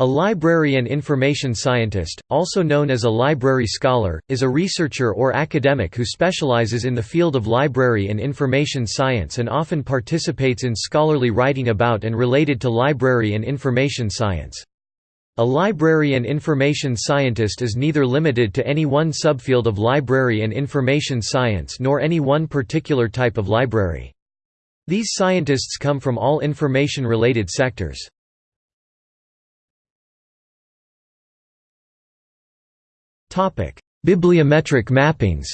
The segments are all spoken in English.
A library and information scientist, also known as a library scholar, is a researcher or academic who specializes in the field of library and information science and often participates in scholarly writing about and related to library and information science. A library and information scientist is neither limited to any one subfield of library and information science nor any one particular type of library. These scientists come from all information-related sectors. Bibliometric mappings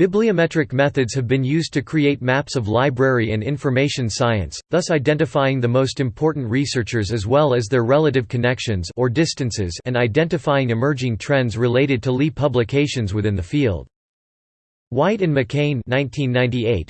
Bibliometric methods have been used to create maps of library and information science, thus identifying the most important researchers as well as their relative connections or distances and identifying emerging trends related to Li publications within the field. White and McCain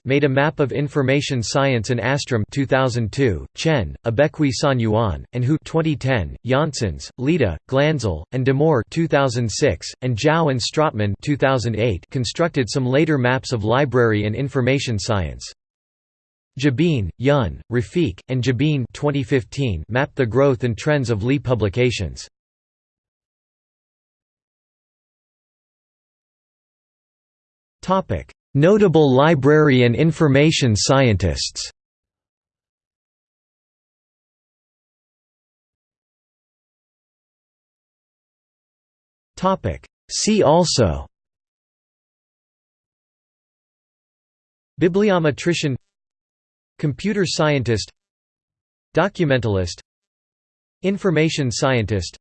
made a map of information science and Astrom 2002, Chen, Ibekwe-SanJuan, and Hou 2010, Janssens, Leta, Glanzel, and De Moor 2006, and Zhao and Strotmann 2008 constructed some later maps of library and information science. Jabeen, Yun, Rafiq, and Jabeen 2015 mapped the growth and trends of Li publications. Notable library and information scientists. See also. Bibliometrician. Computer scientist. Documentalist. Information scientist.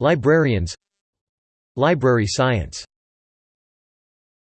Librarians. Library science